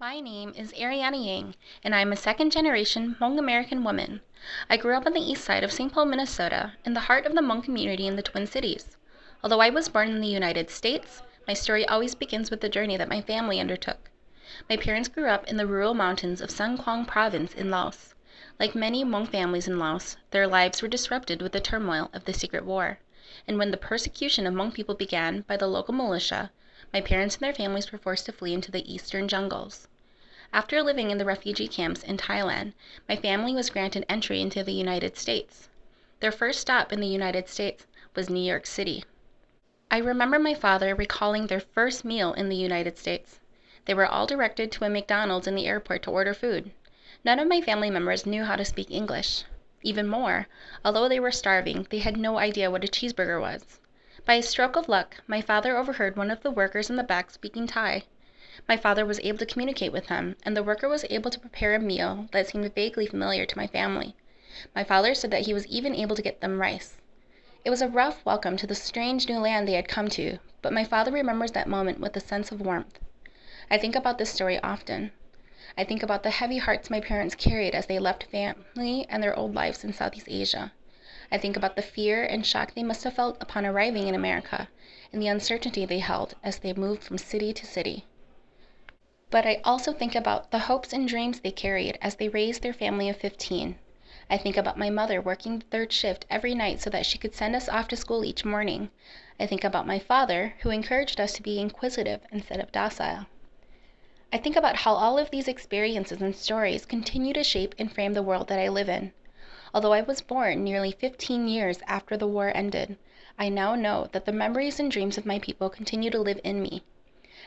My name is Ariana Yang, and I am a second generation Hmong American woman. I grew up on the east side of St. Paul, Minnesota, in the heart of the Hmong community in the Twin Cities. Although I was born in the United States, my story always begins with the journey that my family undertook. My parents grew up in the rural mountains of Xieng Khouang province in Laos. Like many Hmong families in Laos, their lives were disrupted with the turmoil of the secret war. And when the persecution of Hmong people began by the local militia, my parents and their families were forced to flee into the eastern jungles. After living in the refugee camps in Thailand, my family was granted entry into the United States. Their first stop in the United States was New York City. I remember my father recalling their first meal in the United States. They were all directed to a McDonald's in the airport to order food. None of my family members knew how to speak English. Even more, although they were starving, they had no idea what a cheeseburger was. By a stroke of luck, my father overheard one of the workers in the back speaking Thai. My father was able to communicate with him, and the worker was able to prepare a meal that seemed vaguely familiar to my family. My father said that he was even able to get them rice. It was a rough welcome to the strange new land they had come to, but my father remembers that moment with a sense of warmth. I think about this story often. I think about the heavy hearts my parents carried as they left family and their old lives in Southeast Asia. I think about the fear and shock they must have felt upon arriving in America, and the uncertainty they held as they moved from city to city. But I also think about the hopes and dreams they carried as they raised their family of 15. I think about my mother working the third shift every night so that she could send us off to school each morning. I think about my father, who encouraged us to be inquisitive instead of docile. I think about how all of these experiences and stories continue to shape and frame the world that I live in. Although I was born nearly 15 years after the war ended, I now know that the memories and dreams of my people continue to live in me.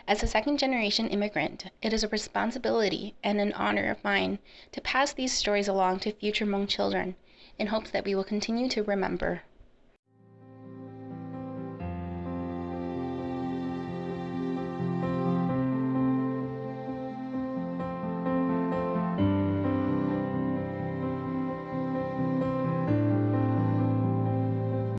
As a second generation immigrant, it is a responsibility and an honor of mine to pass these stories along to future Hmong children in hopes that we will continue to remember.